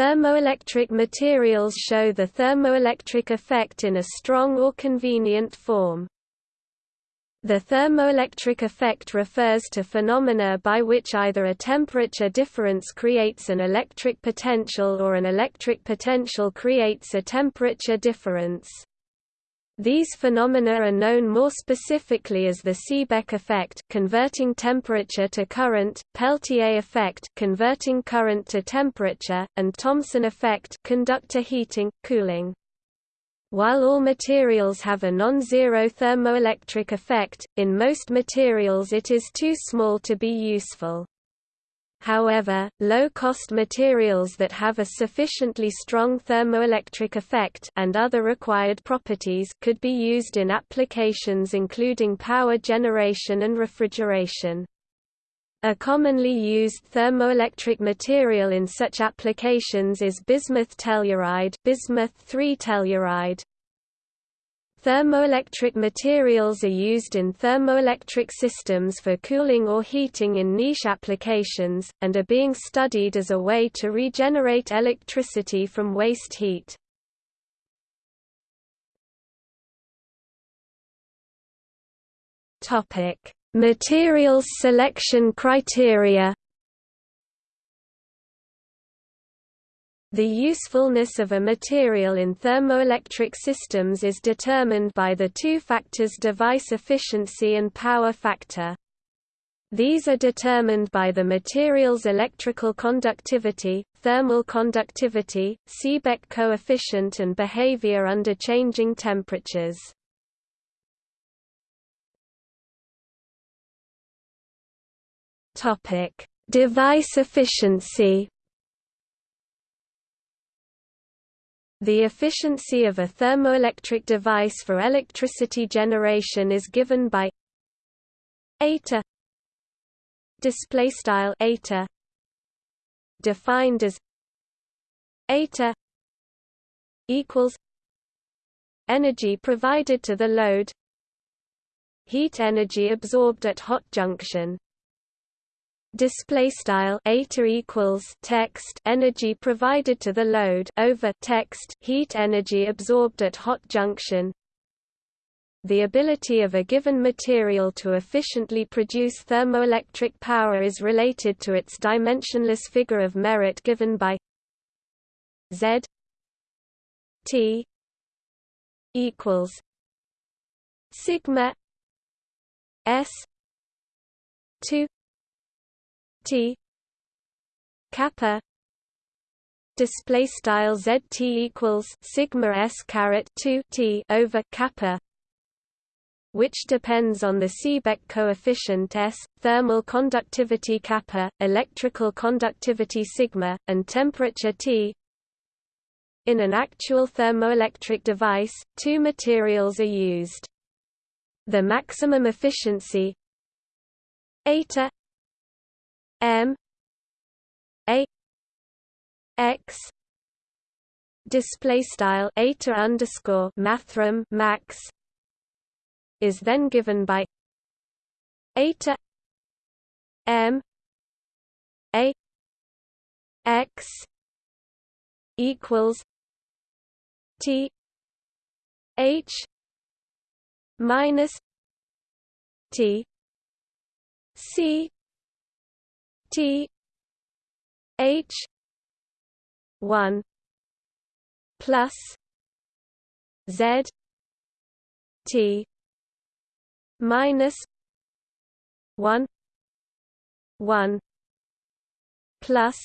Thermoelectric materials show the thermoelectric effect in a strong or convenient form. The thermoelectric effect refers to phenomena by which either a temperature difference creates an electric potential or an electric potential creates a temperature difference. These phenomena are known more specifically as the Seebeck effect converting temperature to current, Peltier effect converting current to temperature, and Thomson effect conductor heating, cooling. While all materials have a non-zero thermoelectric effect, in most materials it is too small to be useful. However, low-cost materials that have a sufficiently strong thermoelectric effect and other required properties could be used in applications including power generation and refrigeration. A commonly used thermoelectric material in such applications is bismuth telluride, bismuth telluride. Thermoelectric materials are used in thermoelectric systems for cooling or heating in niche applications, and are being studied as a way to regenerate electricity from waste heat. Materials selection criteria The usefulness of a material in thermoelectric systems is determined by the two factors device efficiency and power factor. These are determined by the material's electrical conductivity, thermal conductivity, Seebeck coefficient and behavior under changing temperatures. Device efficiency. The efficiency of a thermoelectric device for electricity generation is given by eta display style eta defined as eta equals energy provided to the load heat energy absorbed at hot junction display style eta equals text energy provided to the load over text heat energy absorbed at hot junction. The ability of a given material to efficiently produce thermoelectric power is related to its dimensionless figure of merit given by Z T equals sigma S two T kappa display style zt equals sigma s caret 2 t over kappa which depends on the Seebeck coefficient S, thermal conductivity kappa, electrical conductivity sigma, and temperature T. In an actual thermoelectric device, two materials are used. The maximum efficiency eta M A X display style eta underscore mathrm max is then given by eta M A X equals T H minus T C T H one plus Z T minus one one plus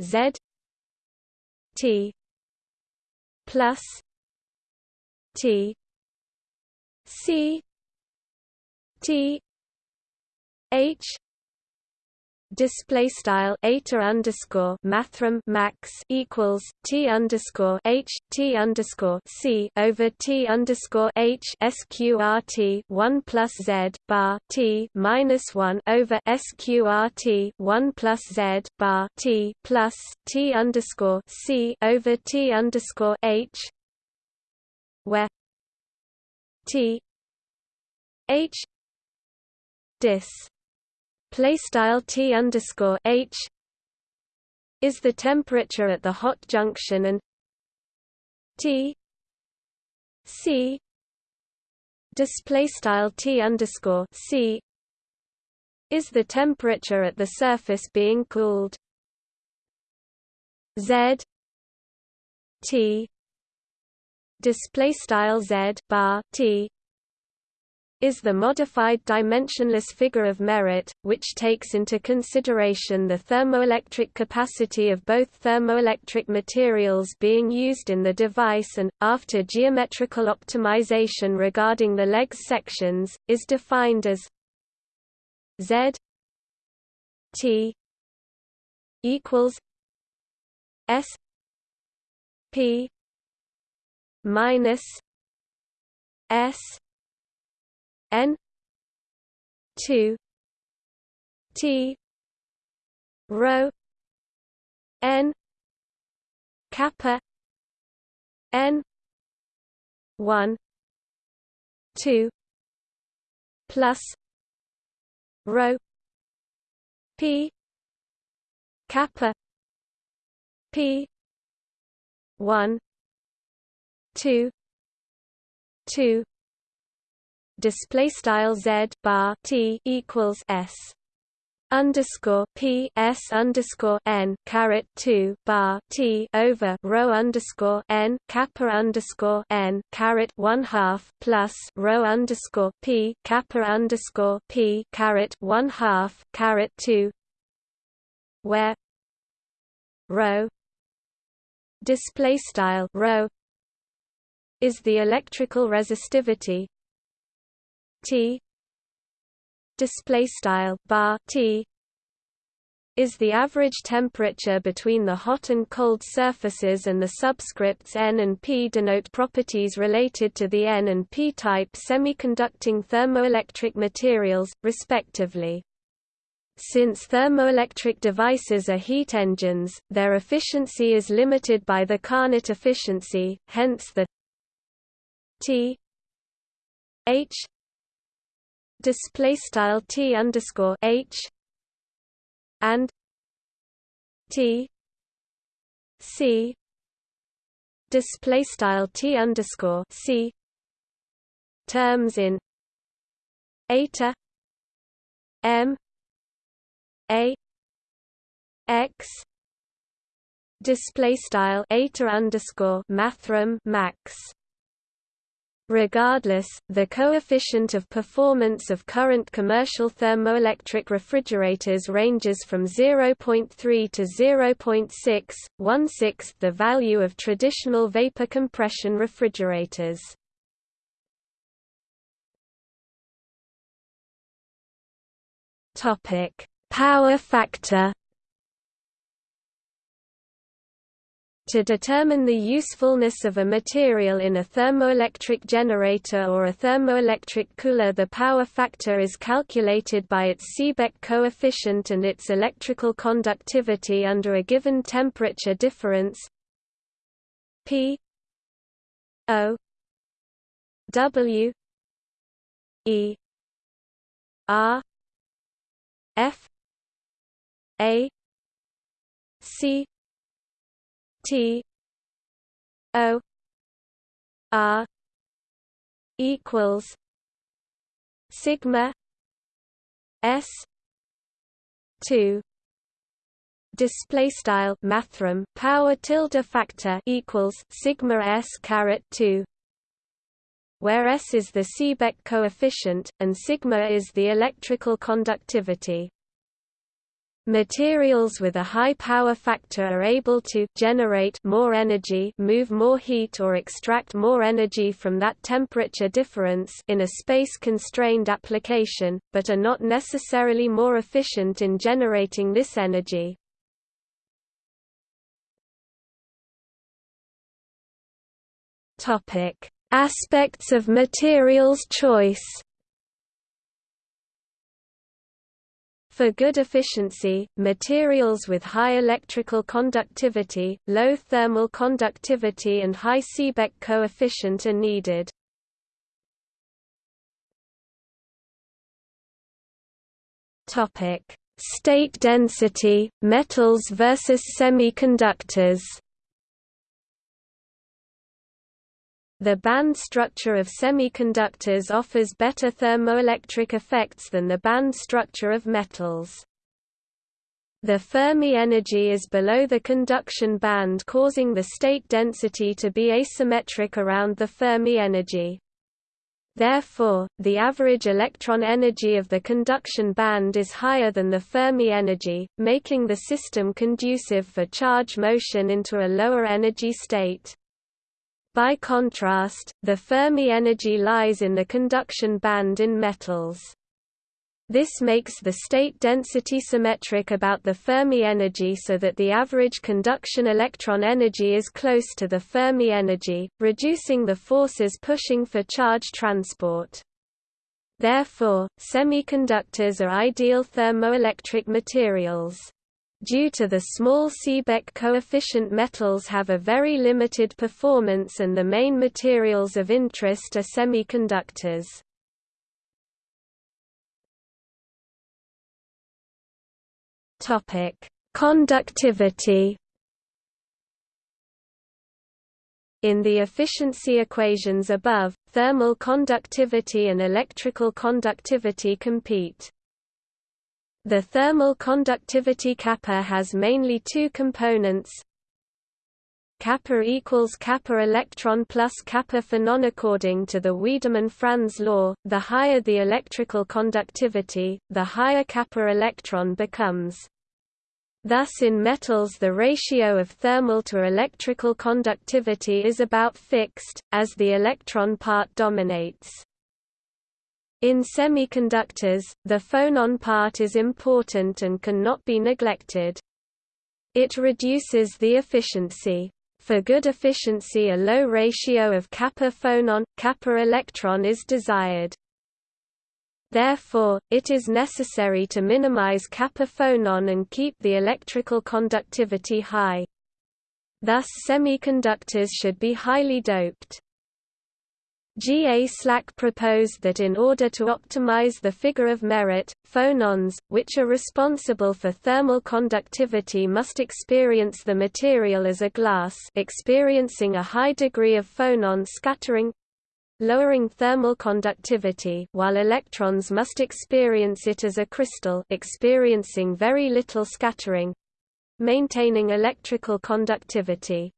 Z T plus T C T H display style eta underscore mathrm max equals t underscore h t underscore c over t underscore h sqrt one plus z bar t minus one over sqrt one plus z bar t plus t underscore c over t underscore h where t h dis play style t underscore h is the temperature at the hot junction and T C display style T underscore C is the temperature at the surface being cooled. Z T display style Z bar T is the modified dimensionless figure of merit, which takes into consideration the thermoelectric capacity of both thermoelectric materials being used in the device and, after geometrical optimization regarding the legs sections, is defined as Z T equals S P minus S N two T rho N kappa N one two plus rho P kappa P one two two display style z bar t equals s underscore p s underscore n caret two bar t over rho underscore n kappa underscore n caret one half plus rho underscore p kappa underscore p caret one half caret two where rho display style rho is the electrical resistivity T display style bar T is the average temperature between the hot and cold surfaces and the subscripts N and P denote properties related to the N and P type semiconducting thermoelectric materials, respectively. Since thermoelectric devices are heat engines, their efficiency is limited by the Carnot efficiency, hence the T H display style t underscore h and t c display style t underscore c terms in eta m a x display style eta underscore mathrm max Regardless, the coefficient of performance of current commercial thermoelectric refrigerators ranges from 0.3 to 0.6, one-sixth the value of traditional vapor compression refrigerators. Power factor To determine the usefulness of a material in a thermoelectric generator or a thermoelectric cooler. The power factor is calculated by its Seebeck coefficient and its electrical conductivity under a given temperature difference P O W E R F A C T. O. R equals sigma S two display style mathrm power tilde factor equals sigma s caret 2 where s is the Seebeck coefficient and sigma is the electrical conductivity Materials with a high power factor are able to generate more energy, move more heat or extract more energy from that temperature difference in a space-constrained application, but are not necessarily more efficient in generating this energy. Topic: Aspects of materials choice For good efficiency, materials with high electrical conductivity, low thermal conductivity and high Seebeck coefficient are needed. State density, metals versus semiconductors The band structure of semiconductors offers better thermoelectric effects than the band structure of metals. The Fermi energy is below the conduction band causing the state density to be asymmetric around the Fermi energy. Therefore, the average electron energy of the conduction band is higher than the Fermi energy, making the system conducive for charge motion into a lower energy state. By contrast, the Fermi energy lies in the conduction band in metals. This makes the state density symmetric about the Fermi energy so that the average conduction electron energy is close to the Fermi energy, reducing the forces pushing for charge transport. Therefore, semiconductors are ideal thermoelectric materials. Due to the small Seebeck coefficient metals have a very limited performance and the main materials of interest are semiconductors. Conductivity In the efficiency equations above, thermal conductivity and electrical conductivity compete. The thermal conductivity kappa has mainly two components kappa equals kappa electron plus kappa phonon according to the Wiedemann-Franz law the higher the electrical conductivity the higher kappa electron becomes Thus in metals the ratio of thermal to electrical conductivity is about fixed, as the electron part dominates. In semiconductors, the phonon part is important and cannot be neglected. It reduces the efficiency. For good efficiency a low ratio of kappa phonon, kappa electron is desired. Therefore, it is necessary to minimize kappa phonon and keep the electrical conductivity high. Thus semiconductors should be highly doped. G. A. Slack proposed that in order to optimize the figure of merit, phonons, which are responsible for thermal conductivity must experience the material as a glass experiencing a high degree of phonon scattering lowering thermal conductivity while electrons must experience it as a crystal experiencing very little scattering maintaining electrical conductivity.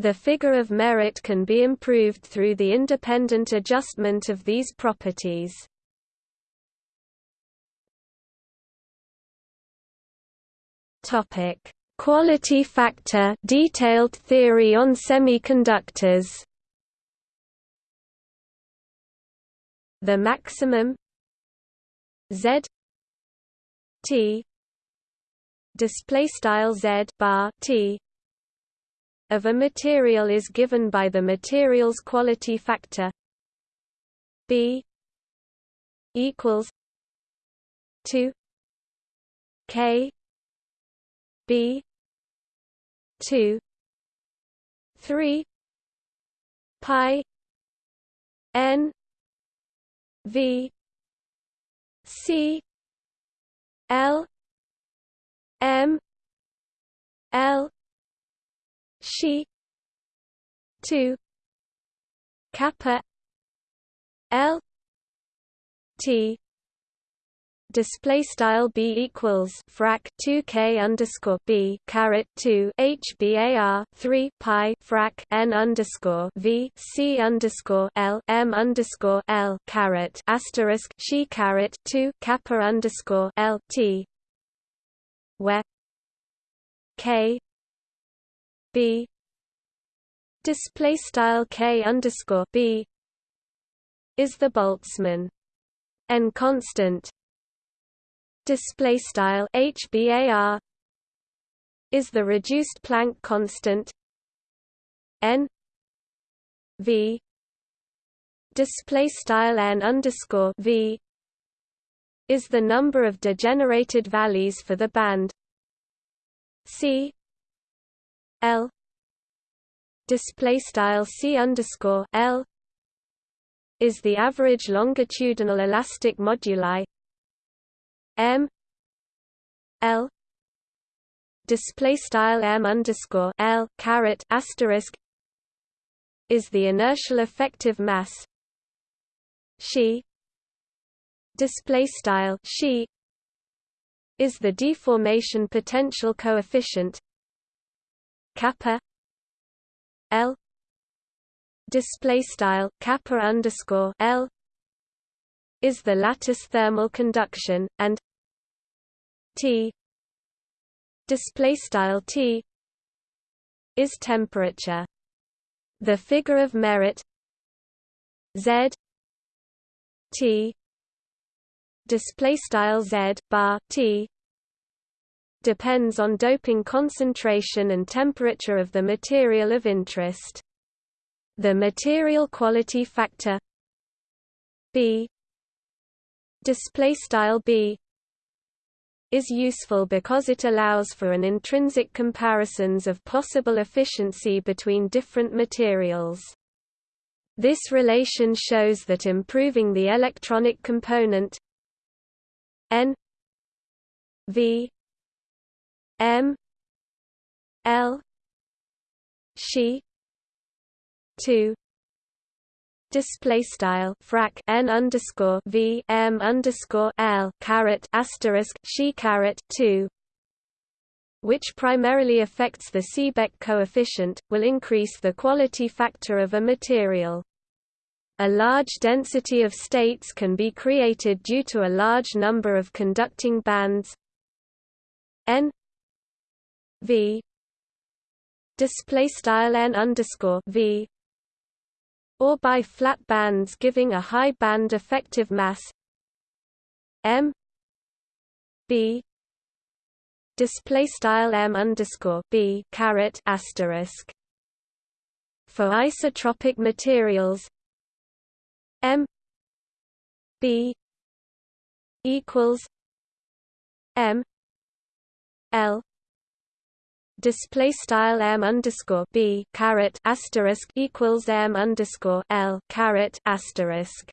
The figure of merit can be improved through the independent adjustment of these properties. Topic: Quality factor detailed theory on semiconductors. The maximum Z T display style Z bar T of a material is given by the material's quality factor. B equals 2 K B 2 3 pi n V C L M L she. 2 kappa. L. T. Display style b equals frac 2 k underscore b caret 2 h bar 3 pi frac n underscore v c underscore l m underscore l caret asterisk she caret 2 kappa underscore l t. Where k b. Display style k underscore b. Is the Boltzmann. N constant. Display style hbar is the reduced Planck constant. N. V. Display style n underscore v. Is the number of degenerated valleys for the band. C L. Display style C underscore L. Is the average longitudinal elastic moduli M. L. Display style m underscore L caret asterisk is the inertial effective mass. She. Display style she. Is the deformation potential coefficient kappa L display style kappa underscore L is the lattice thermal conduction and T display style T is temperature. The figure of merit Z T display style Z bar T depends on doping concentration and temperature of the material of interest the material quality factor B display style B is useful because it allows for an intrinsic comparisons of possible efficiency between different materials. This relation shows that improving the electronic component N V M L she 2 display style frac n underscore v m underscore l caret asterisk she caret two, which primarily affects the Seebeck coefficient, will increase the quality factor of a material. A large density of states can be created due to a large number of conducting bands n v. Display style n underscore v. Or by flat bands giving a high band effective mass. M. B. Display style m underscore b caret asterisk. For isotropic materials. M. B. Equals m. L display style m underscore b asterisk equals m underscore l asterisk.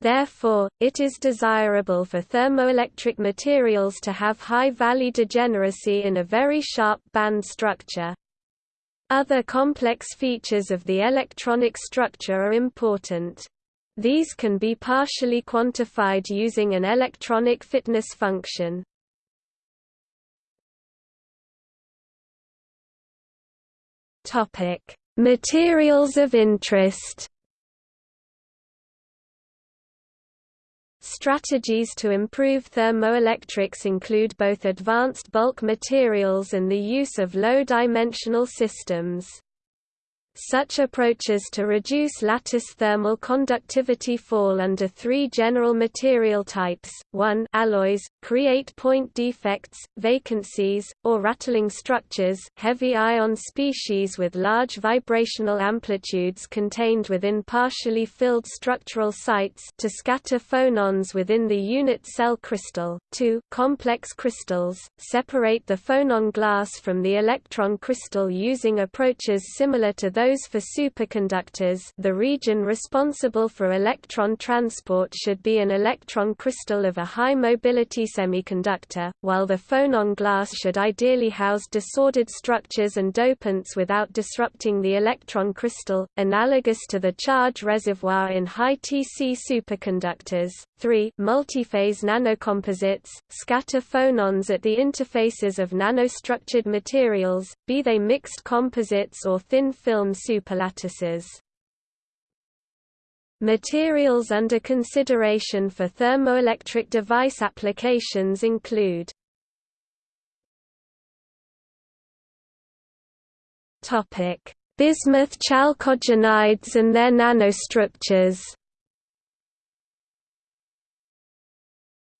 Therefore, it is desirable for thermoelectric materials to have high valley degeneracy in a very sharp band structure. Other complex features of the electronic structure are important. These can be partially quantified using an electronic fitness function. Topic: Materials of interest. Strategies to improve thermoelectrics include both advanced bulk materials and the use of low-dimensional systems. Such approaches to reduce lattice thermal conductivity fall under three general material types, 1 alloys, create point defects, vacancies, or rattling structures. Heavy ion species with large vibrational amplitudes contained within partially filled structural sites to scatter phonons within the unit cell crystal, 2 complex crystals, separate the phonon glass from the electron crystal using approaches similar to those those for superconductors the region responsible for electron transport should be an electron crystal of a high mobility semiconductor, while the phonon glass should ideally house disordered structures and dopants without disrupting the electron crystal, analogous to the charge reservoir in high TC superconductors. 3. Multiphase nanocomposites, scatter phonons at the interfaces of nanostructured materials, be they mixed composites or thin film superlattices. Materials under consideration for thermoelectric device applications include Bismuth chalcogenides and their nanostructures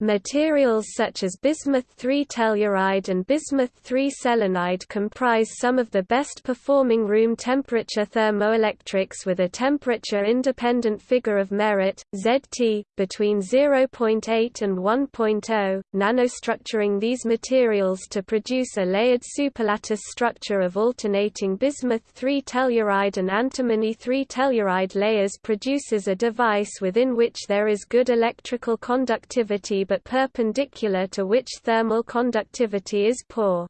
Materials such as bismuth-3 telluride and bismuth-3 selenide comprise some of the best performing room temperature thermoelectrics with a temperature-independent figure of merit, ZT, between 0.8 and 1.0, nanostructuring these materials to produce a layered superlattice structure of alternating bismuth-3 telluride and antimony-3 telluride layers produces a device within which there is good electrical conductivity but perpendicular to which thermal conductivity is poor.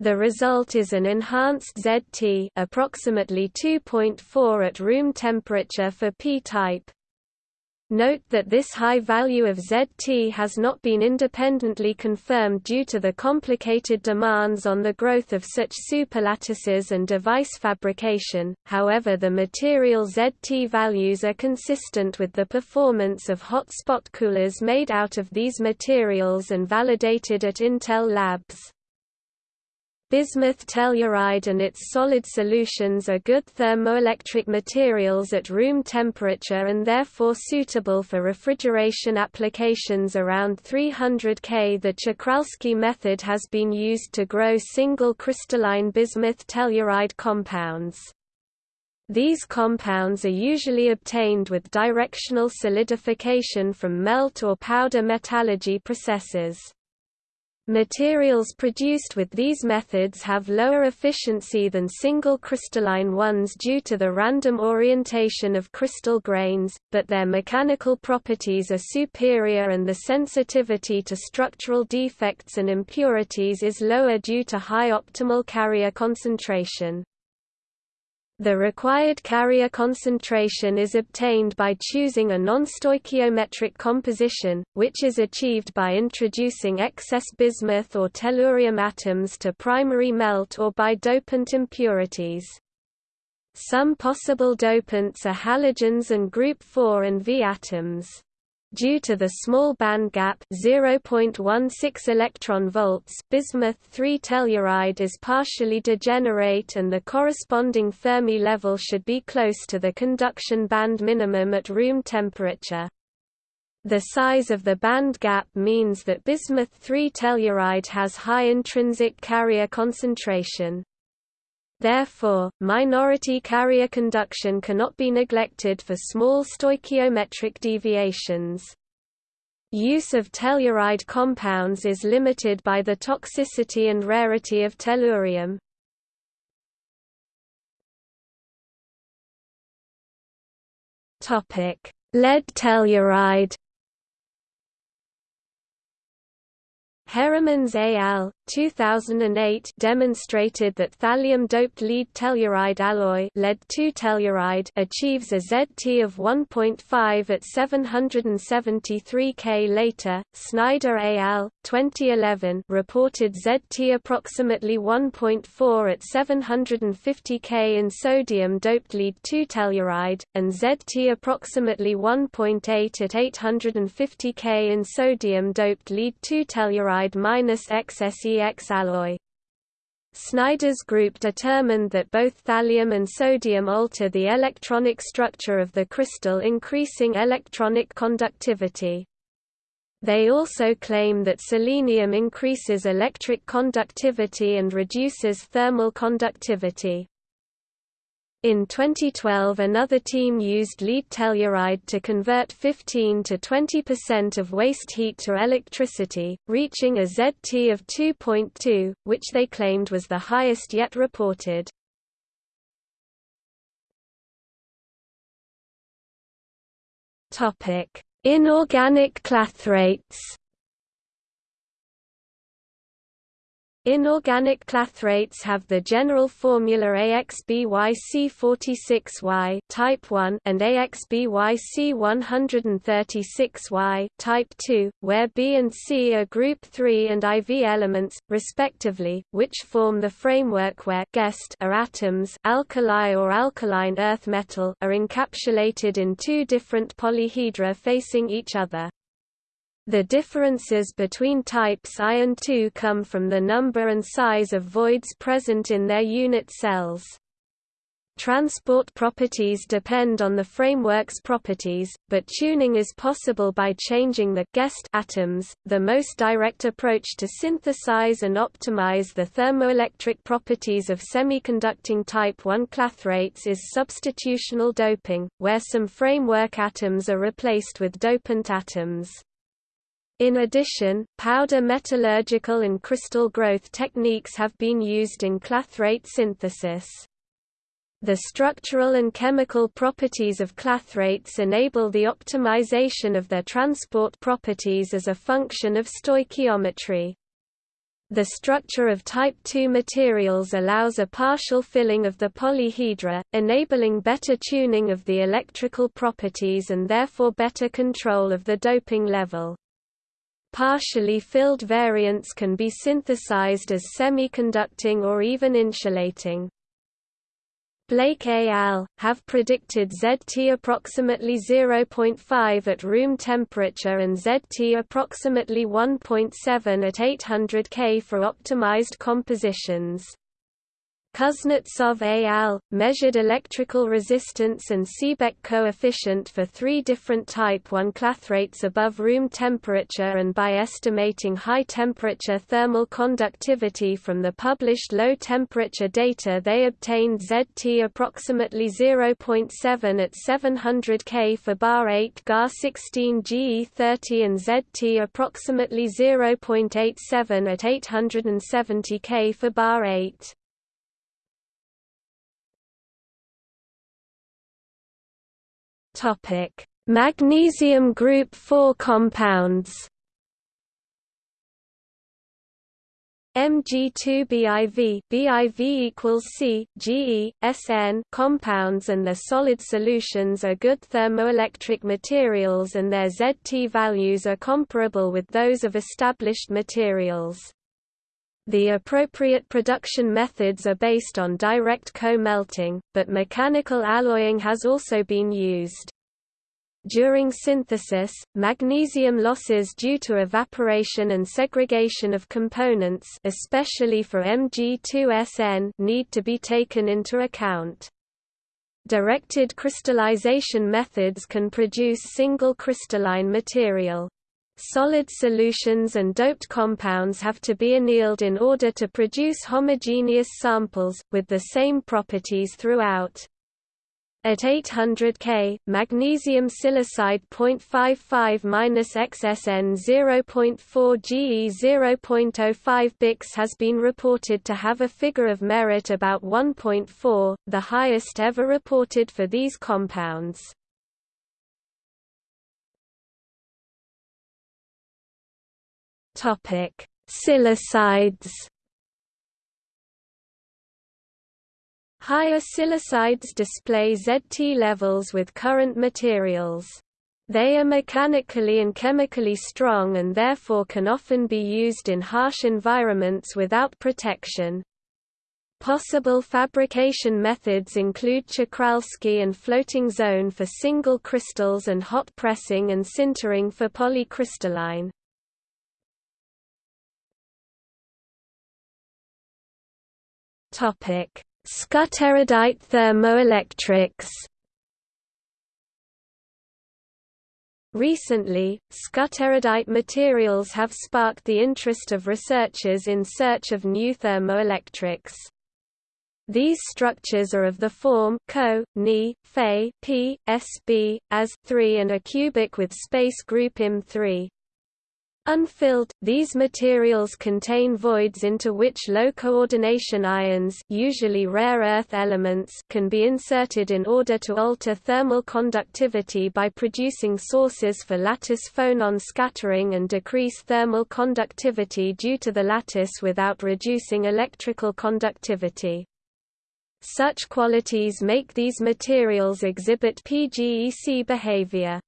The result is an enhanced ZT approximately 2.4 at room temperature for p-type. Note that this high value of ZT has not been independently confirmed due to the complicated demands on the growth of such superlattices and device fabrication, however the material ZT values are consistent with the performance of hot spot coolers made out of these materials and validated at Intel Labs. Bismuth telluride and its solid solutions are good thermoelectric materials at room temperature and therefore suitable for refrigeration applications around 300 K. The Czochralski method has been used to grow single crystalline bismuth telluride compounds. These compounds are usually obtained with directional solidification from melt or powder metallurgy processes. Materials produced with these methods have lower efficiency than single crystalline ones due to the random orientation of crystal grains, but their mechanical properties are superior and the sensitivity to structural defects and impurities is lower due to high optimal carrier concentration. The required carrier concentration is obtained by choosing a non-stoichiometric composition, which is achieved by introducing excess bismuth or tellurium atoms to primary melt or by dopant impurities. Some possible dopants are halogens and group 4 and V atoms. Due to the small band gap 0.16 electron volts, bismuth 3 telluride is partially degenerate and the corresponding Fermi level should be close to the conduction band minimum at room temperature. The size of the band gap means that bismuth 3 telluride has high intrinsic carrier concentration. Therefore, minority carrier conduction cannot be neglected for small stoichiometric deviations. Use of telluride compounds is limited by the toxicity and rarity of tellurium. Lead telluride Heremans al. 2008 demonstrated that thallium-doped lead telluride alloy lead telluride achieves a ZT of 1.5 at 773 K. Later, Snyder al. 2011 reported ZT approximately 1.4 at 750 K in sodium-doped lead telluride, and ZT approximately 1.8 at 850 K in sodium-doped lead telluride minus XSE X alloy. Snyder's group determined that both thallium and sodium alter the electronic structure of the crystal increasing electronic conductivity. They also claim that selenium increases electric conductivity and reduces thermal conductivity. In 2012 another team used lead telluride to convert 15 to 20% of waste heat to electricity, reaching a ZT of 2.2, which they claimed was the highest yet reported. Inorganic clathrates Inorganic clathrates have the general formula AXBYC46Y type 1 and AXBYC136Y type 2, where B and C are group 3 and IV elements respectively, which form the framework where guest are atoms, alkali or alkaline earth metal are encapsulated in two different polyhedra facing each other. The differences between types I and II come from the number and size of voids present in their unit cells. Transport properties depend on the framework's properties, but tuning is possible by changing the guest atoms. The most direct approach to synthesize and optimize the thermoelectric properties of semiconducting type 1 clathrates is substitutional doping, where some framework atoms are replaced with dopant atoms. In addition, powder metallurgical and crystal growth techniques have been used in clathrate synthesis. The structural and chemical properties of clathrates enable the optimization of their transport properties as a function of stoichiometry. The structure of type II materials allows a partial filling of the polyhedra, enabling better tuning of the electrical properties and therefore better control of the doping level. Partially filled variants can be synthesized as semiconducting or even insulating. Blake et al. have predicted ZT approximately 0.5 at room temperature and ZT approximately 1.7 at 800 K for optimized compositions. Kuznetsov et al. measured electrical resistance and Seebeck coefficient for three different type I clathrates above room temperature and by estimating high-temperature thermal conductivity from the published low-temperature data they obtained ZT approximately 0.7 at 700 K for bar 8 Gar 16 GE30 and ZT approximately 0.87 at 870 K for bar 8. Topic: Magnesium group 4 compounds. Mg2BIV BIV equals C, Ge, Sn compounds and their solid solutions are good thermoelectric materials and their ZT values are comparable with those of established materials. The appropriate production methods are based on direct co-melting, but mechanical alloying has also been used. During synthesis, magnesium losses due to evaporation and segregation of components especially for Mg2Sn need to be taken into account. Directed crystallization methods can produce single crystalline material. Solid solutions and doped compounds have to be annealed in order to produce homogeneous samples, with the same properties throughout. At 800 K, magnesium silicide 0.55-XSN 0.4 GE 0.05 Bix has been reported to have a figure of merit about 1.4, the highest ever reported for these compounds. Topic: Silicides. Higher silicides display ZT levels with current materials. They are mechanically and chemically strong and therefore can often be used in harsh environments without protection. Possible fabrication methods include Czochralski and floating zone for single crystals and hot pressing and sintering for polycrystalline. Topic: Skutterudite thermoelectrics. Recently, skutterudite materials have sparked the interest of researchers in search of new thermoelectrics. These structures are of the form Co, Ni, Fe, P, Sb, as 3 and are cubic with space group Im3. Unfilled, these materials contain voids into which low-coordination ions usually rare earth elements can be inserted in order to alter thermal conductivity by producing sources for lattice phonon scattering and decrease thermal conductivity due to the lattice without reducing electrical conductivity. Such qualities make these materials exhibit PGEC behavior.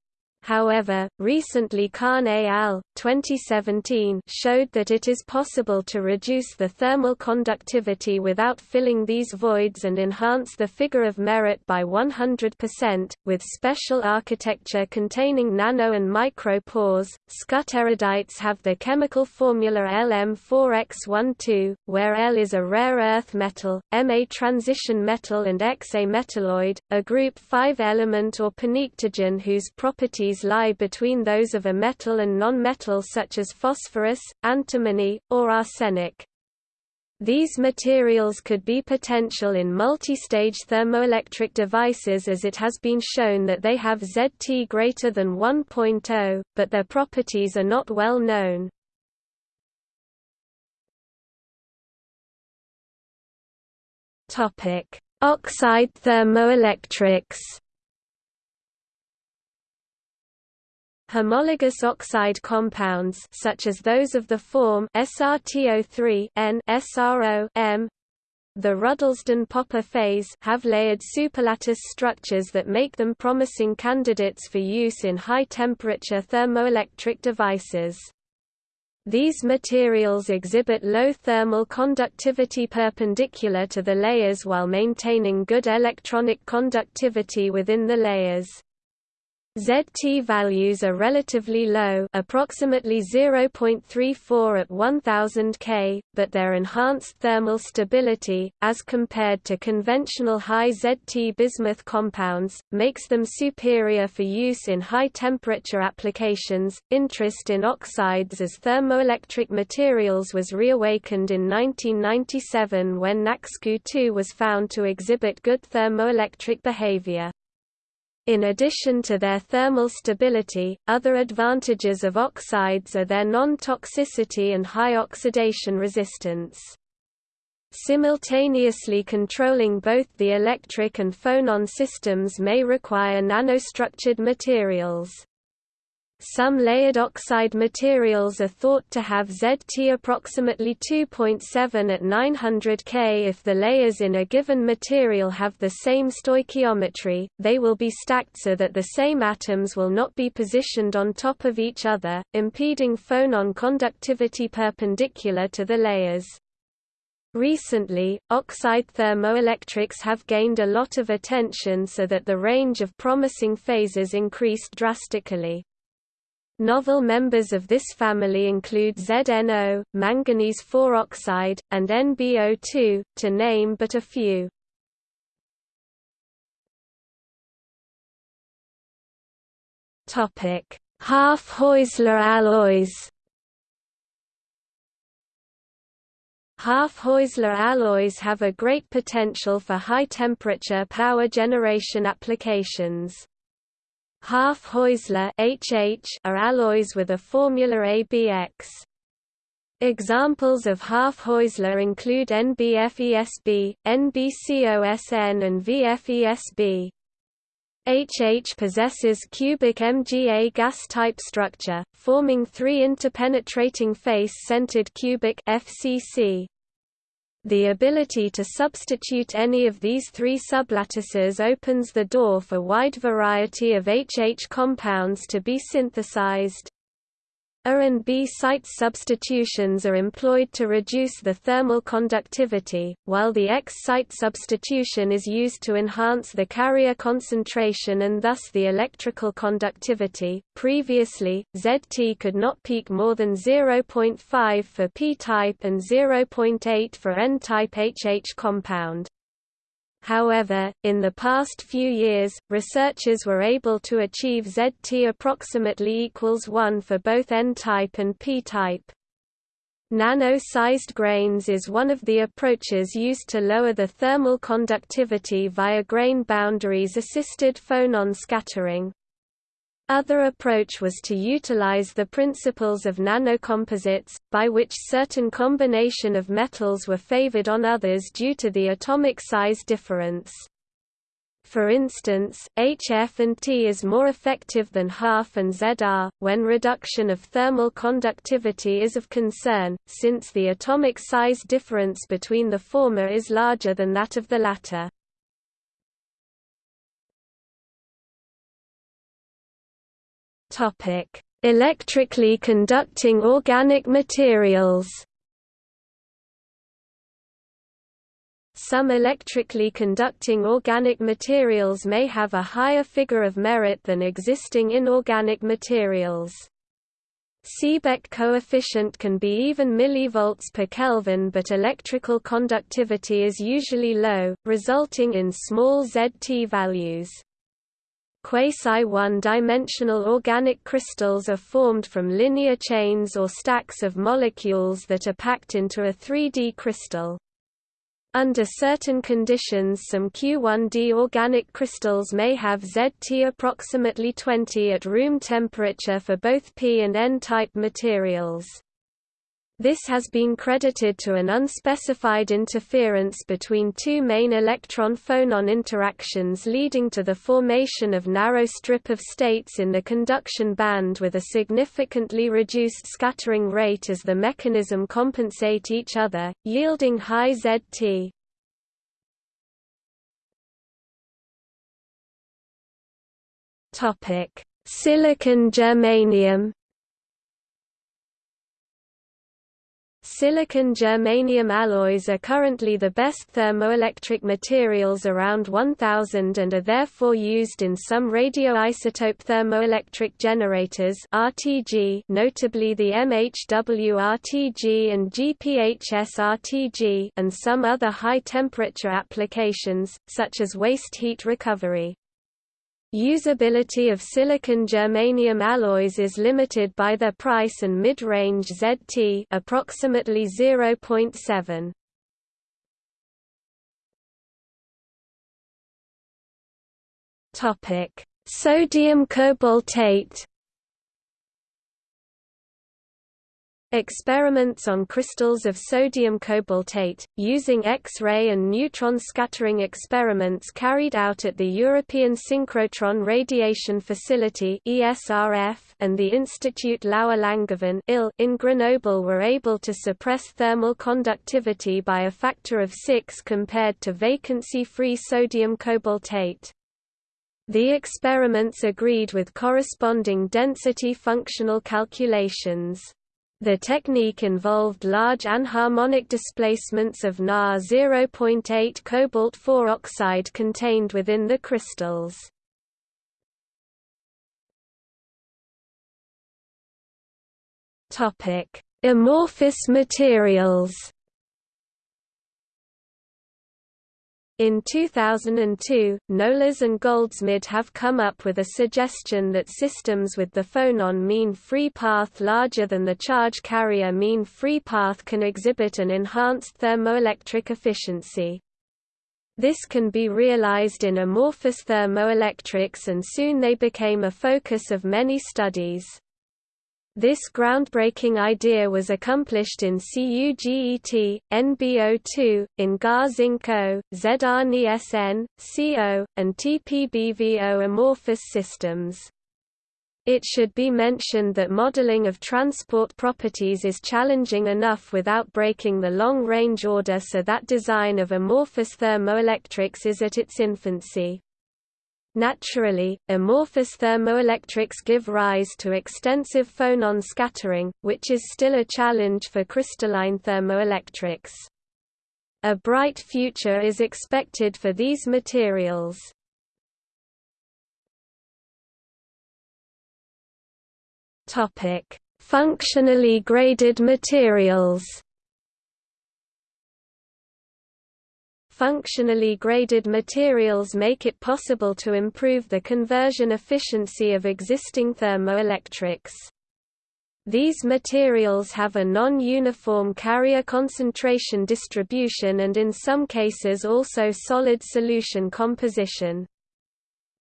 However, recently Khan et al. 2017 showed that it is possible to reduce the thermal conductivity without filling these voids and enhance the figure of merit by 100%, with special architecture containing nano and micro pores. Skutterudites have the chemical formula Lm4x12, where L is a rare earth metal, M a transition metal and X a metalloid, a group 5 element or pnictogen whose properties properties lie between those of a metal and non-metal such as phosphorus, antimony, or arsenic. These materials could be potential in multi-stage thermoelectric devices as it has been shown that they have ZT greater than 1.0, but their properties are not well known. Oxide thermoelectrics Homologous oxide compounds such as those of the form SRTO3 N SRO M the Ruddlesden-Popper phase have layered superlattice structures that make them promising candidates for use in high-temperature thermoelectric devices. These materials exhibit low thermal conductivity perpendicular to the layers while maintaining good electronic conductivity within the layers. ZT values are relatively low approximately 0.34 at 1000 K, but their enhanced thermal stability, as compared to conventional high ZT bismuth compounds, makes them superior for use in high-temperature applications. Interest in oxides as thermoelectric materials was reawakened in 1997 when NACSQ 2 was found to exhibit good thermoelectric behavior. In addition to their thermal stability, other advantages of oxides are their non-toxicity and high oxidation resistance. Simultaneously controlling both the electric and phonon systems may require nanostructured materials. Some layered oxide materials are thought to have ZT approximately 2.7 at 900 K. If the layers in a given material have the same stoichiometry, they will be stacked so that the same atoms will not be positioned on top of each other, impeding phonon conductivity perpendicular to the layers. Recently, oxide thermoelectrics have gained a lot of attention so that the range of promising phases increased drastically. Novel members of this family include ZNO, manganese 4 oxide, and NbO2, to name but a few. Half-Heusler alloys. Half-Heusler alloys have a great potential for high-temperature power generation applications. Half-Heusler HH are alloys with a formula ABX. Examples of half-Heusler include NBFESB, NBCOSN and VFESB. HH possesses cubic MgAgAs-type structure, forming three interpenetrating face-centered cubic FCC. The ability to substitute any of these three sublattices opens the door for wide variety of HH compounds to be synthesized. A and B site substitutions are employed to reduce the thermal conductivity, while the X site substitution is used to enhance the carrier concentration and thus the electrical conductivity. Previously, ZT could not peak more than 0.5 for p-type and 0.8 for n-type HH compound. However, in the past few years, researchers were able to achieve ZT approximately equals 1 for both N-type and P-type. Nano-sized grains is one of the approaches used to lower the thermal conductivity via grain boundaries assisted phonon scattering. Other approach was to utilize the principles of nanocomposites, by which certain combination of metals were favored on others due to the atomic size difference. For instance, HF and T is more effective than half and ZR, when reduction of thermal conductivity is of concern, since the atomic size difference between the former is larger than that of the latter. Topic: Electrically conducting organic materials. Some electrically conducting organic materials may have a higher figure of merit than existing inorganic materials. Seebeck coefficient can be even millivolts per Kelvin but electrical conductivity is usually low, resulting in small ZT values. Quasi-one-dimensional organic crystals are formed from linear chains or stacks of molecules that are packed into a 3D crystal. Under certain conditions some Q1D organic crystals may have ZT approximately 20 at room temperature for both P and N-type materials. This has been credited to an unspecified interference between two main electron-phonon interactions leading to the formation of narrow strip of states in the conduction band with a significantly reduced scattering rate as the mechanism compensate each other, yielding high ZT. Silicon germanium Silicon germanium alloys are currently the best thermoelectric materials around 1000 and are therefore used in some radioisotope thermoelectric generators RTG, notably the MHW-RTG and GPHS-RTG and some other high-temperature applications, such as waste heat recovery. Usability of silicon germanium alloys is limited by their price and mid-range ZT approximately 0.7. Topic: Sodium cobaltate Experiments on crystals of sodium cobaltate, using X-ray and neutron scattering experiments carried out at the European Synchrotron Radiation Facility and the Institut Laue-Langevin in Grenoble were able to suppress thermal conductivity by a factor of 6 compared to vacancy-free sodium cobaltate. The experiments agreed with corresponding density functional calculations. The technique involved large anharmonic displacements of Na 0.8 cobalt-4 oxide contained within the crystals. Topic: Amorphous materials In 2002, Nolas and Goldsmid have come up with a suggestion that systems with the phonon mean free path larger than the charge carrier mean free path can exhibit an enhanced thermoelectric efficiency. This can be realized in amorphous thermoelectrics and soon they became a focus of many studies. This groundbreaking idea was accomplished in CuGET, NBO2, in GAR-Zinc-O, ZrNeSN, CO, and TPBVO amorphous systems. It should be mentioned that modeling of transport properties is challenging enough without breaking the long-range order so that design of amorphous thermoelectrics is at its infancy. Naturally, amorphous thermoelectrics give rise to extensive phonon scattering, which is still a challenge for crystalline thermoelectrics. A bright future is expected for these materials. Functionally graded materials functionally graded materials make it possible to improve the conversion efficiency of existing thermoelectrics. These materials have a non-uniform carrier concentration distribution and in some cases also solid solution composition.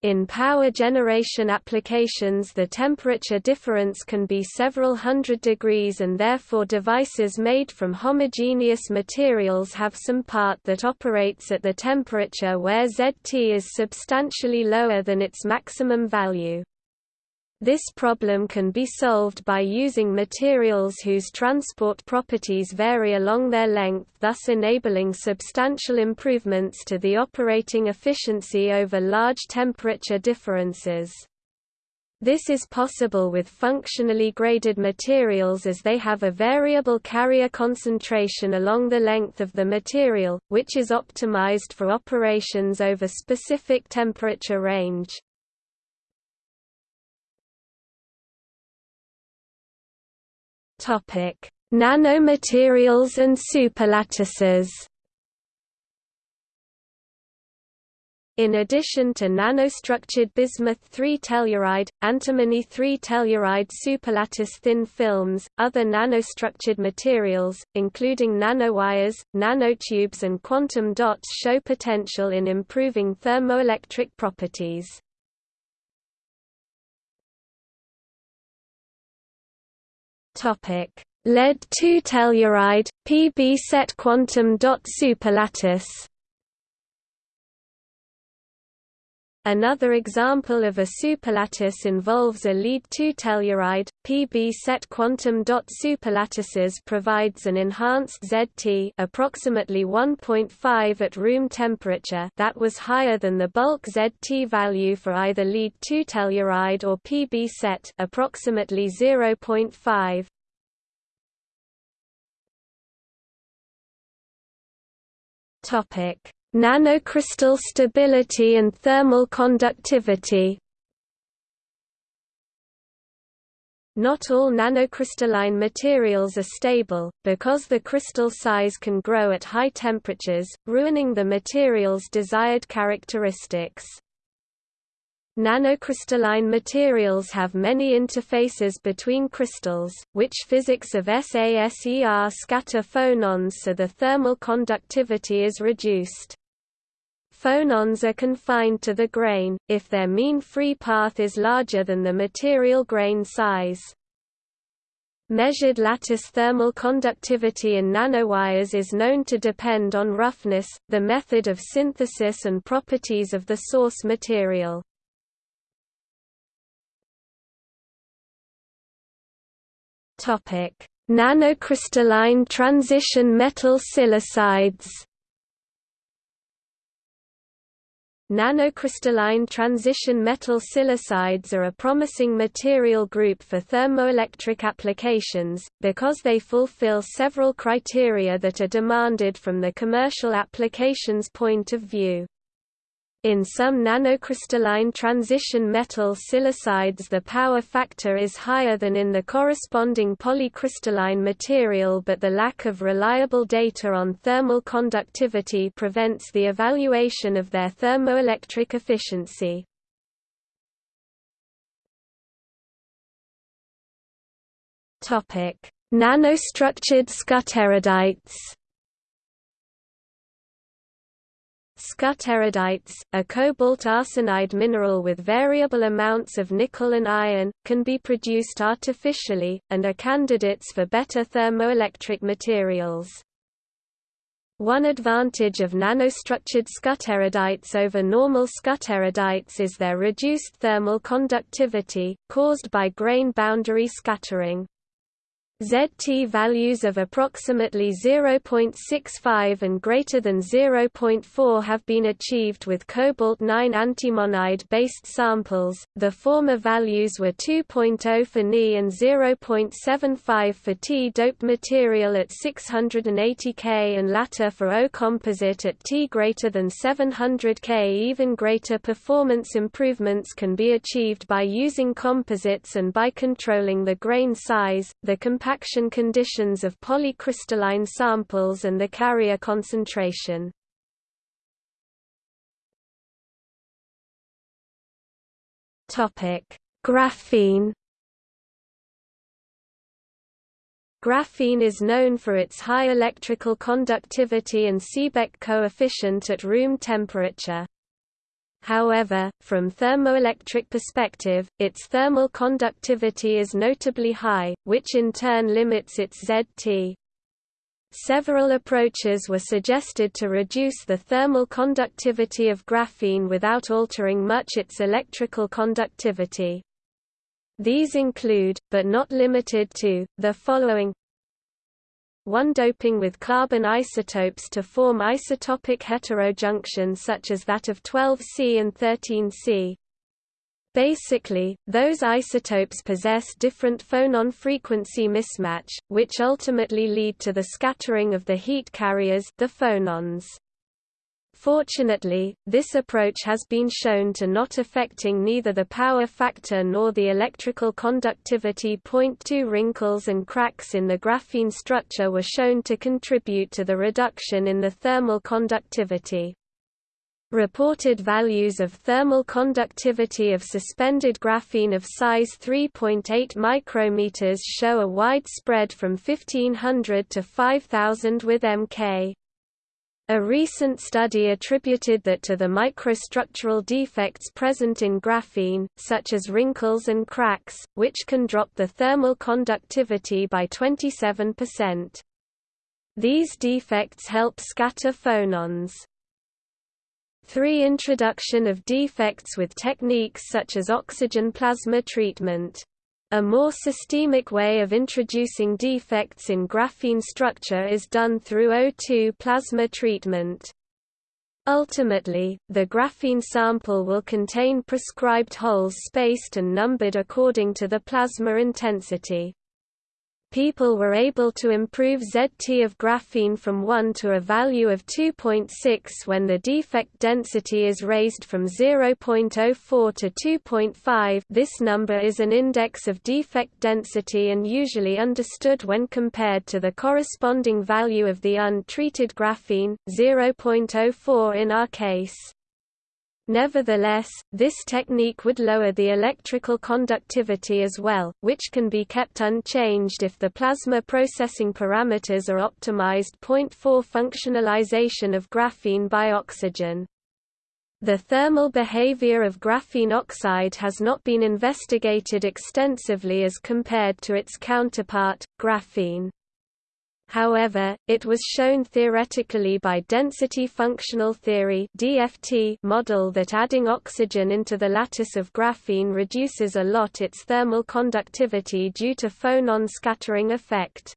In power generation applications the temperature difference can be several hundred degrees and therefore devices made from homogeneous materials have some part that operates at the temperature where ZT is substantially lower than its maximum value. This problem can be solved by using materials whose transport properties vary along their length thus enabling substantial improvements to the operating efficiency over large temperature differences. This is possible with functionally graded materials as they have a variable carrier concentration along the length of the material, which is optimized for operations over specific temperature range. Topic: Nanomaterials and superlattices. In addition to nanostructured bismuth 3-telluride, antimony 3-telluride superlattice thin films, other nanostructured materials, including nanowires, nanotubes and quantum dots show potential in improving thermoelectric properties. Topic: lead 2 telluride, Pb set quantum dot superlattice Another example of a superlattice involves a lead-2 telluride. Pb set quantum dot superlattices provides an enhanced ZT approximately 1.5 at room temperature that was higher than the bulk ZT value for either lead-2 telluride or Pb set approximately 0.5. Topic Nanocrystal stability and thermal conductivity Not all nanocrystalline materials are stable, because the crystal size can grow at high temperatures, ruining the material's desired characteristics. Nanocrystalline materials have many interfaces between crystals, which physics of SASER scatter phonons so the thermal conductivity is reduced. Phonons are confined to the grain, if their mean free path is larger than the material grain size. Measured lattice thermal conductivity in nanowires is known to depend on roughness, the method of synthesis and properties of the source material. Nanocrystalline transition metal silicides Nanocrystalline transition metal silicides are a promising material group for thermoelectric applications, because they fulfill several criteria that are demanded from the commercial applications point of view. In some nanocrystalline transition metal silicides the power factor is higher than in the corresponding polycrystalline material but the lack of reliable data on thermal conductivity prevents the evaluation of their thermoelectric efficiency. Nanostructured skutterudites Skutterudites, a cobalt arsenide mineral with variable amounts of nickel and iron, can be produced artificially, and are candidates for better thermoelectric materials. One advantage of nanostructured skutterudites over normal skutterudites is their reduced thermal conductivity, caused by grain boundary scattering. ZT values of approximately 0.65 and greater than 0.4 have been achieved with cobalt-9 antimonide-based samples, the former values were 2.0 for Ni and 0.75 for T-doped material at 680 K and latter for O composite at T greater than 700 K. Even greater performance improvements can be achieved by using composites and by controlling the grain size, the compaction conditions of polycrystalline samples and the carrier concentration. Graphene Graphene is known for its high electrical conductivity and Seebeck coefficient at room temperature. However, from thermoelectric perspective, its thermal conductivity is notably high, which in turn limits its ZT. Several approaches were suggested to reduce the thermal conductivity of graphene without altering much its electrical conductivity. These include, but not limited to, the following 1 doping with carbon isotopes to form isotopic heterojunction such as that of 12C and 13C. Basically, those isotopes possess different phonon frequency mismatch, which ultimately lead to the scattering of the heat carriers the phonons. Fortunately, this approach has been shown to not affecting neither the power factor nor the electrical conductivity. Point two wrinkles and cracks in the graphene structure were shown to contribute to the reduction in the thermal conductivity. Reported values of thermal conductivity of suspended graphene of size 3.8 micrometers show a wide spread from 1500 to 5000 with Mk. A recent study attributed that to the microstructural defects present in graphene, such as wrinkles and cracks, which can drop the thermal conductivity by 27%. These defects help scatter phonons. 3. Introduction of defects with techniques such as oxygen plasma treatment a more systemic way of introducing defects in graphene structure is done through O2 plasma treatment. Ultimately, the graphene sample will contain prescribed holes spaced and numbered according to the plasma intensity people were able to improve ZT of graphene from 1 to a value of 2.6 when the defect density is raised from 0.04 to 2.5 this number is an index of defect density and usually understood when compared to the corresponding value of the untreated graphene, 0.04 in our case. Nevertheless, this technique would lower the electrical conductivity as well, which can be kept unchanged if the plasma processing parameters are optimized. 0.4 Functionalization of graphene by oxygen the thermal behavior of graphene oxide has not been investigated extensively as compared to its counterpart, graphene. However, it was shown theoretically by density functional theory (DFT) model that adding oxygen into the lattice of graphene reduces a lot its thermal conductivity due to phonon scattering effect.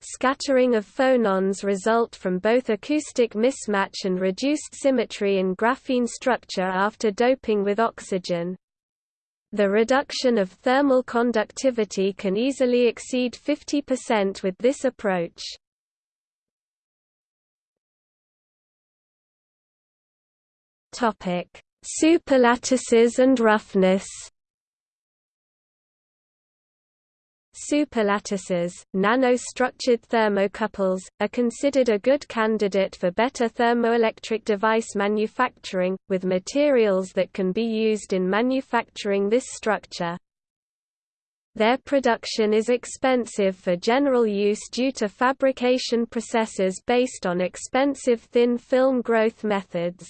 Scattering of phonons result from both acoustic mismatch and reduced symmetry in graphene structure after doping with oxygen. The reduction of thermal conductivity can easily exceed 50% with this approach. Superlattices and roughness Superlattices, nano-structured thermocouples, are considered a good candidate for better thermoelectric device manufacturing, with materials that can be used in manufacturing this structure. Their production is expensive for general use due to fabrication processes based on expensive thin film growth methods.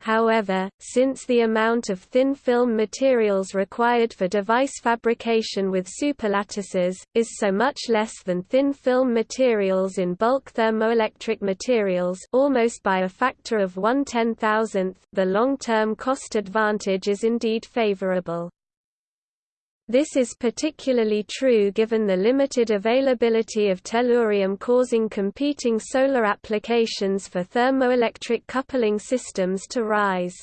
However, since the amount of thin film materials required for device fabrication with superlattices, is so much less than thin film materials in bulk thermoelectric materials almost by a factor of one ten-thousandth, the long-term cost advantage is indeed favorable. This is particularly true given the limited availability of tellurium causing competing solar applications for thermoelectric coupling systems to rise.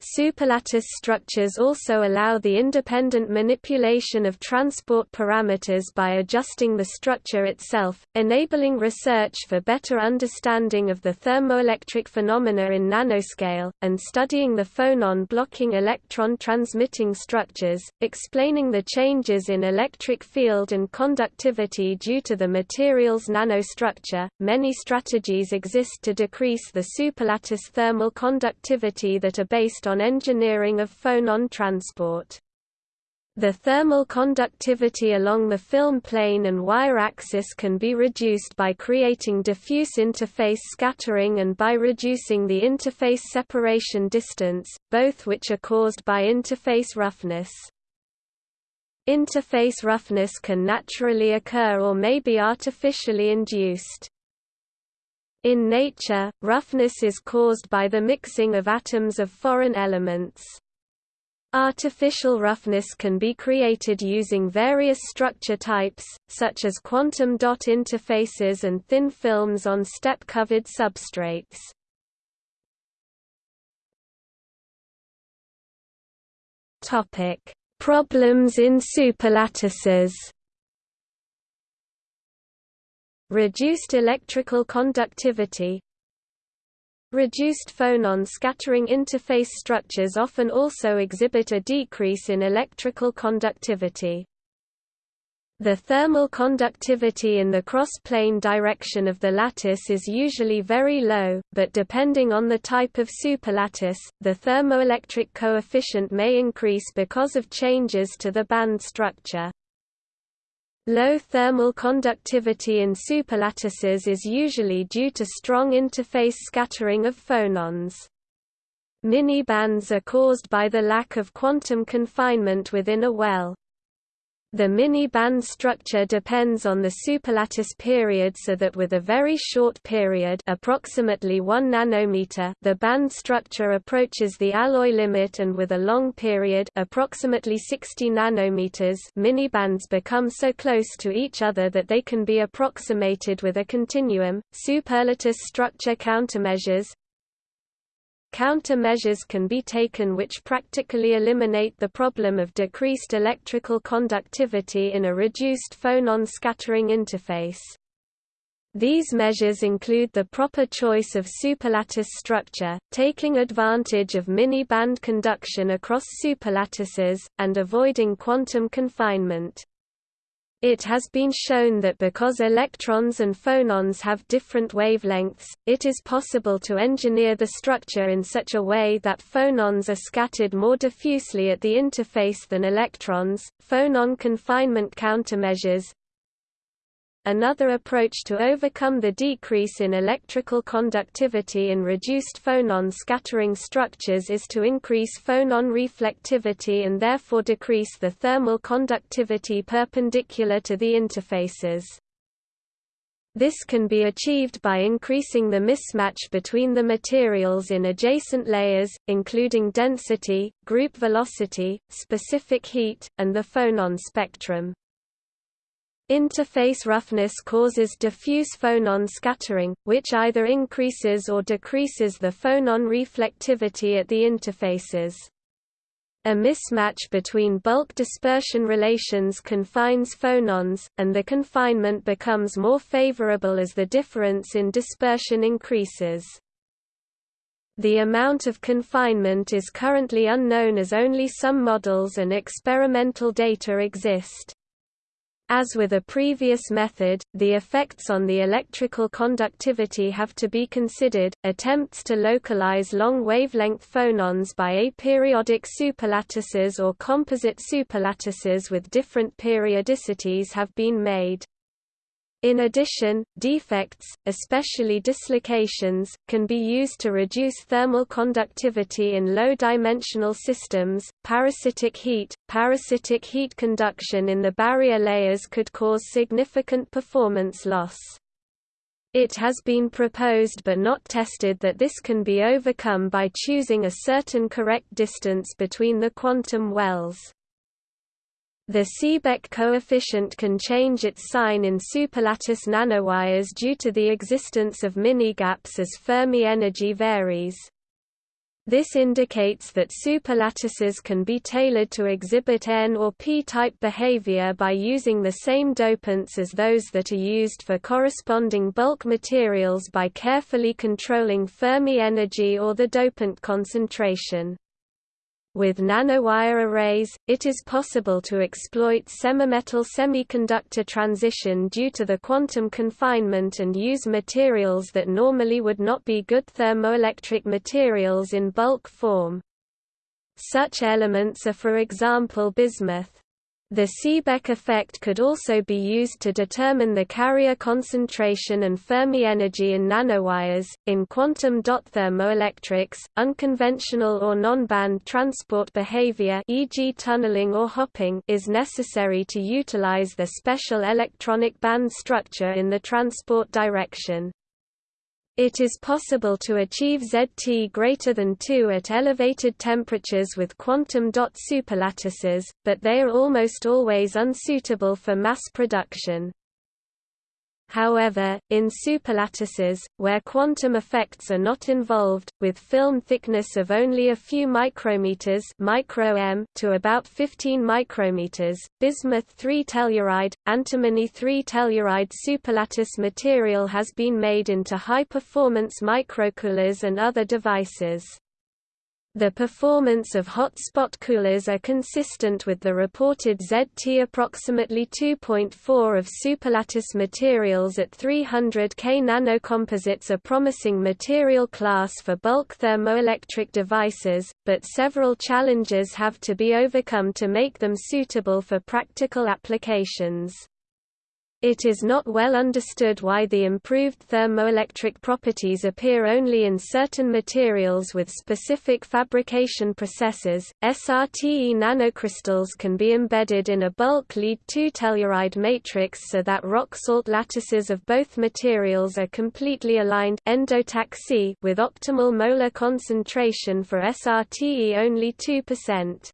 Superlattice structures also allow the independent manipulation of transport parameters by adjusting the structure itself, enabling research for better understanding of the thermoelectric phenomena in nanoscale, and studying the phonon-blocking electron-transmitting structures, explaining the changes in electric field and conductivity due to the material's nanostructure. Many strategies exist to decrease the superlattice thermal conductivity that are based on engineering of phonon transport. The thermal conductivity along the film plane and wire axis can be reduced by creating diffuse interface scattering and by reducing the interface separation distance, both which are caused by interface roughness. Interface roughness can naturally occur or may be artificially induced. In nature, roughness is caused by the mixing of atoms of foreign elements. Artificial roughness can be created using various structure types, such as quantum dot interfaces and thin films on step-covered substrates. Problems in superlattices Reduced electrical conductivity Reduced phonon scattering interface structures often also exhibit a decrease in electrical conductivity. The thermal conductivity in the cross-plane direction of the lattice is usually very low, but depending on the type of superlattice, the thermoelectric coefficient may increase because of changes to the band structure. Low thermal conductivity in superlattices is usually due to strong interface scattering of phonons. Minibands are caused by the lack of quantum confinement within a well. The mini-band structure depends on the superlattice period so that with a very short period approximately 1 nanometer the band structure approaches the alloy limit and with a long period approximately 60 nanometers minibands become so close to each other that they can be approximated with a continuum. Superlattice structure countermeasures Countermeasures can be taken which practically eliminate the problem of decreased electrical conductivity in a reduced phonon scattering interface. These measures include the proper choice of superlattice structure, taking advantage of mini-band conduction across superlattices, and avoiding quantum confinement. It has been shown that because electrons and phonons have different wavelengths, it is possible to engineer the structure in such a way that phonons are scattered more diffusely at the interface than electrons. Phonon confinement countermeasures Another approach to overcome the decrease in electrical conductivity in reduced phonon scattering structures is to increase phonon reflectivity and therefore decrease the thermal conductivity perpendicular to the interfaces. This can be achieved by increasing the mismatch between the materials in adjacent layers, including density, group velocity, specific heat, and the phonon spectrum. Interface roughness causes diffuse phonon scattering, which either increases or decreases the phonon reflectivity at the interfaces. A mismatch between bulk dispersion relations confines phonons, and the confinement becomes more favorable as the difference in dispersion increases. The amount of confinement is currently unknown as only some models and experimental data exist. As with a previous method, the effects on the electrical conductivity have to be considered. Attempts to localize long wavelength phonons by aperiodic superlattices or composite superlattices with different periodicities have been made. In addition, defects, especially dislocations, can be used to reduce thermal conductivity in low-dimensional systems. Parasitic heat Parasitic heat conduction in the barrier layers could cause significant performance loss. It has been proposed but not tested that this can be overcome by choosing a certain correct distance between the quantum wells. The Seebeck coefficient can change its sign in superlattice nanowires due to the existence of minigaps as Fermi energy varies. This indicates that superlattices can be tailored to exhibit N or p-type behavior by using the same dopants as those that are used for corresponding bulk materials by carefully controlling Fermi energy or the dopant concentration. With nanowire arrays, it is possible to exploit semimetal semiconductor transition due to the quantum confinement and use materials that normally would not be good thermoelectric materials in bulk form. Such elements are for example bismuth. The Seebeck effect could also be used to determine the carrier concentration and Fermi energy in nanowires. In quantum dot thermoelectrics, unconventional or non-band transport behavior, e.g., tunneling or hopping, is necessary to utilize the special electronic band structure in the transport direction. It is possible to achieve ZT greater than 2 at elevated temperatures with quantum dot superlattices, but they are almost always unsuitable for mass production. However, in superlattices, where quantum effects are not involved, with film thickness of only a few micrometers micro -m to about 15 micrometers, bismuth 3-telluride, antimony 3-telluride superlattice material has been made into high-performance microcoolers and other devices. The performance of hot spot coolers are consistent with the reported ZT approximately 2.4 of superlattice materials at 300 K nanocomposites a promising material class for bulk thermoelectric devices, but several challenges have to be overcome to make them suitable for practical applications. It is not well understood why the improved thermoelectric properties appear only in certain materials with specific fabrication processes. SRTE nanocrystals can be embedded in a bulk lead 2 telluride matrix so that rock salt lattices of both materials are completely aligned endotaxy with optimal molar concentration for SRTE only 2%.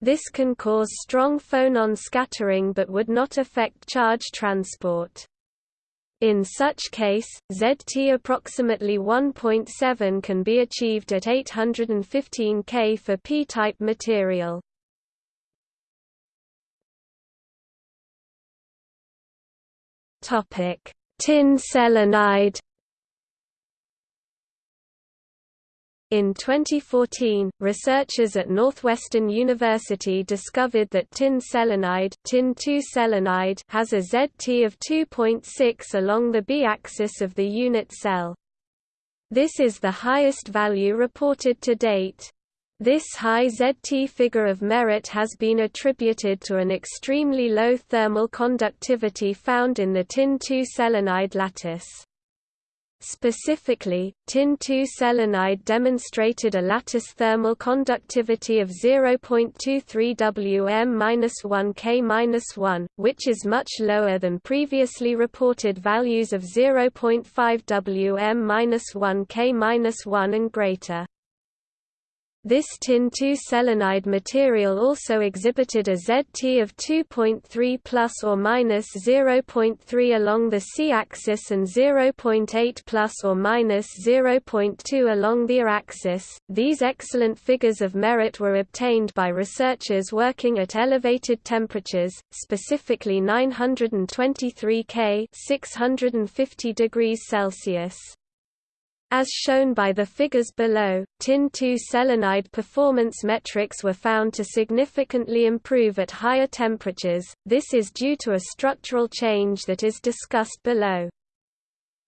This can cause strong phonon scattering but would not affect charge transport. In such case, ZT approximately 1.7 can be achieved at 815 K for p-type material. Tin selenide In 2014, researchers at Northwestern University discovered that tin selenide, tin selenide has a ZT of 2.6 along the B-axis of the unit cell. This is the highest value reported to date. This high ZT figure of merit has been attributed to an extremely low thermal conductivity found in the tin 2 selenide lattice. Specifically, tin-2 selenide demonstrated a lattice thermal conductivity of 0.23 Wm-1 K-1, which is much lower than previously reported values of 0.5 Wm-1 K-1 and greater. This tin-2 selenide material also exhibited a ZT of 2.3 plus or minus 0.3 along the C-axis and 0.8 plus or minus 0.2 along the Y-axis. These excellent figures of merit were obtained by researchers working at elevated temperatures, specifically 923 K (650 degrees Celsius). As shown by the figures below, tin-2 selenide performance metrics were found to significantly improve at higher temperatures, this is due to a structural change that is discussed below.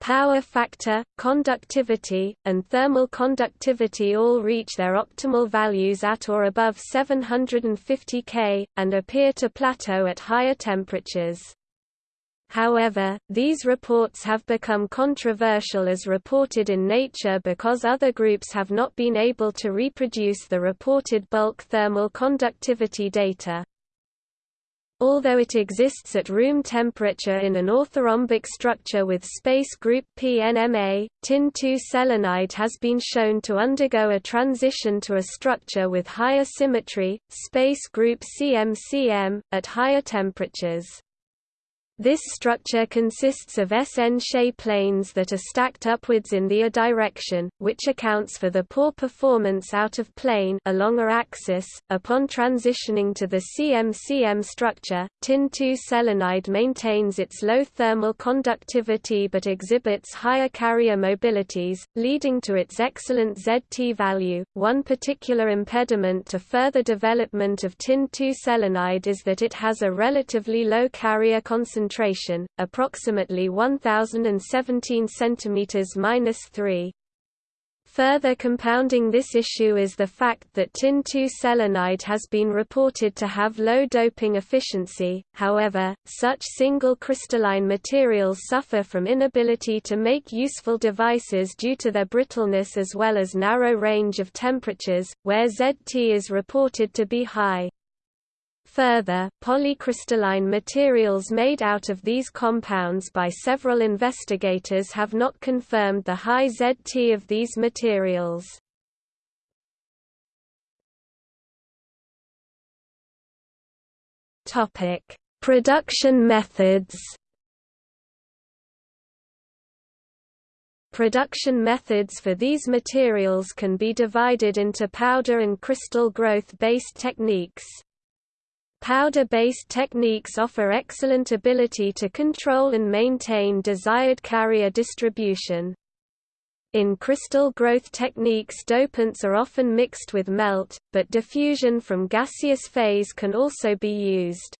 Power factor, conductivity, and thermal conductivity all reach their optimal values at or above 750 K, and appear to plateau at higher temperatures. However, these reports have become controversial as reported in Nature because other groups have not been able to reproduce the reported bulk thermal conductivity data. Although it exists at room temperature in an orthorhombic structure with space group PNMA, tin-2 selenide has been shown to undergo a transition to a structure with higher symmetry, space group CMCM, at higher temperatures. This structure consists of SN-She planes that are stacked upwards in the A direction, which accounts for the poor performance out of plane along a axis. Upon transitioning to the CM-CM structure, tin-2 selenide maintains its low thermal conductivity but exhibits higher carrier mobilities, leading to its excellent ZT value. One particular impediment to further development of tin-2 selenide is that it has a relatively low carrier concentration concentration, approximately 1017 cm-3. Further compounding this issue is the fact that tin-2 selenide has been reported to have low doping efficiency, however, such single crystalline materials suffer from inability to make useful devices due to their brittleness as well as narrow range of temperatures, where ZT is reported to be high. Further, polycrystalline materials made out of these compounds by several investigators have not confirmed the high ZT of these materials. Topic: Production methods. Production methods for these materials can be divided into powder and crystal growth-based techniques. Powder-based techniques offer excellent ability to control and maintain desired carrier distribution. In crystal growth techniques dopants are often mixed with melt, but diffusion from gaseous phase can also be used.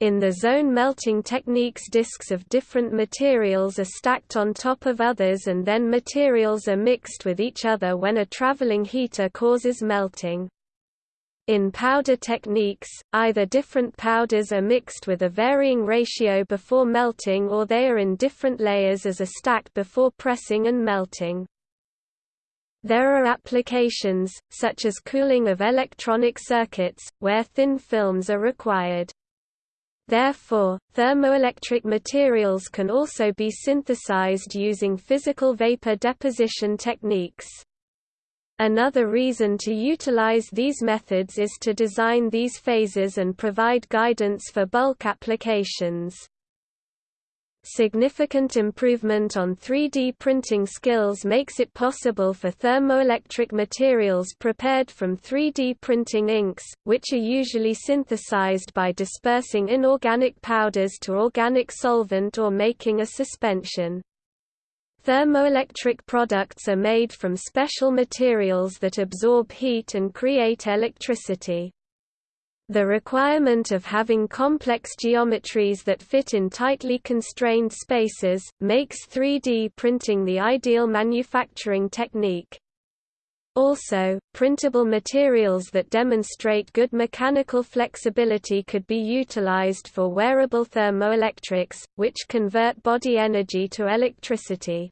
In the zone melting techniques disks of different materials are stacked on top of others and then materials are mixed with each other when a traveling heater causes melting. In powder techniques, either different powders are mixed with a varying ratio before melting or they are in different layers as a stack before pressing and melting. There are applications, such as cooling of electronic circuits, where thin films are required. Therefore, thermoelectric materials can also be synthesized using physical vapor deposition techniques. Another reason to utilize these methods is to design these phases and provide guidance for bulk applications. Significant improvement on 3D printing skills makes it possible for thermoelectric materials prepared from 3D printing inks, which are usually synthesized by dispersing inorganic powders to organic solvent or making a suspension. Thermoelectric products are made from special materials that absorb heat and create electricity. The requirement of having complex geometries that fit in tightly constrained spaces, makes 3D printing the ideal manufacturing technique. Also, printable materials that demonstrate good mechanical flexibility could be utilized for wearable thermoelectrics, which convert body energy to electricity.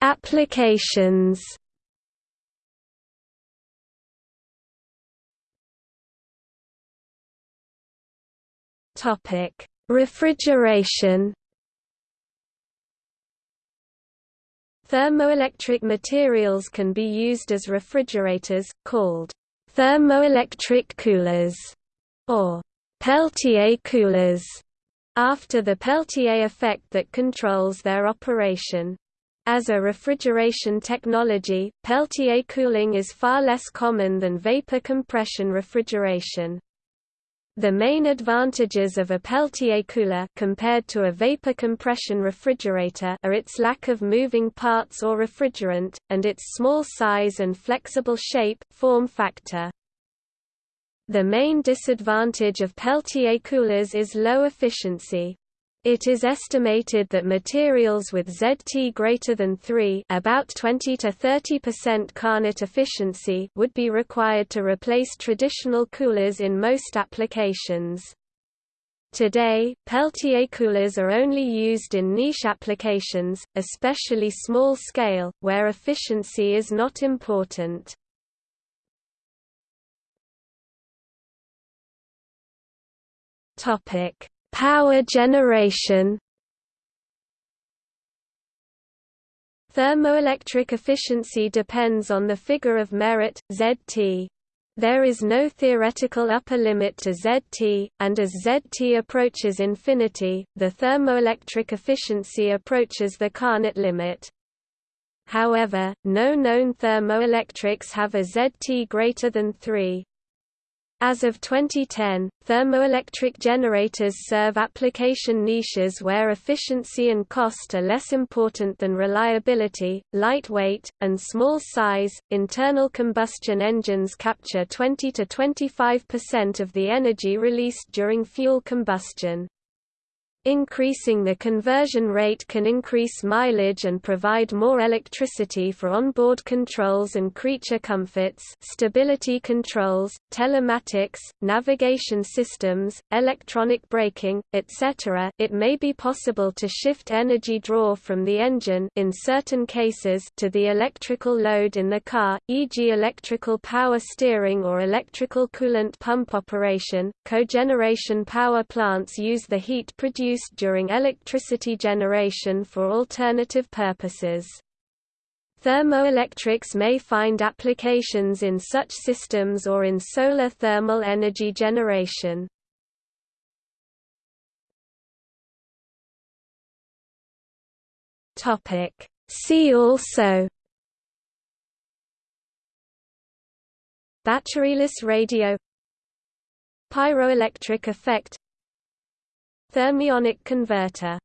Applications Refrigeration Thermoelectric materials can be used as refrigerators, called thermoelectric coolers, or Peltier coolers, after the Peltier effect that controls their operation. As a refrigeration technology, Peltier cooling is far less common than vapor compression refrigeration. The main advantages of a Peltier cooler compared to a vapor compression refrigerator are its lack of moving parts or refrigerant, and its small size and flexible shape form factor. The main disadvantage of Peltier coolers is low efficiency. It is estimated that materials with ZT greater than 3 about 20 to 30% Carnot efficiency would be required to replace traditional coolers in most applications. Today, Peltier coolers are only used in niche applications, especially small scale, where efficiency is not important. Topic Power generation Thermoelectric efficiency depends on the figure of merit, Zt. There is no theoretical upper limit to Zt, and as Zt approaches infinity, the thermoelectric efficiency approaches the Carnot limit. However, no known thermoelectrics have a Zt greater than 3. As of 2010, thermoelectric generators serve application niches where efficiency and cost are less important than reliability, lightweight, and small size. Internal combustion engines capture 20 to 25% of the energy released during fuel combustion. Increasing the conversion rate can increase mileage and provide more electricity for onboard controls and creature comforts stability controls, telematics, navigation systems, electronic braking, etc. It may be possible to shift energy draw from the engine in certain cases to the electrical load in the car, e.g. electrical power steering or electrical coolant pump operation. Cogeneration power plants use the heat produced used during electricity generation for alternative purposes. Thermoelectrics may find applications in such systems or in solar thermal energy generation. See also Batteryless radio Pyroelectric effect Thermionic converter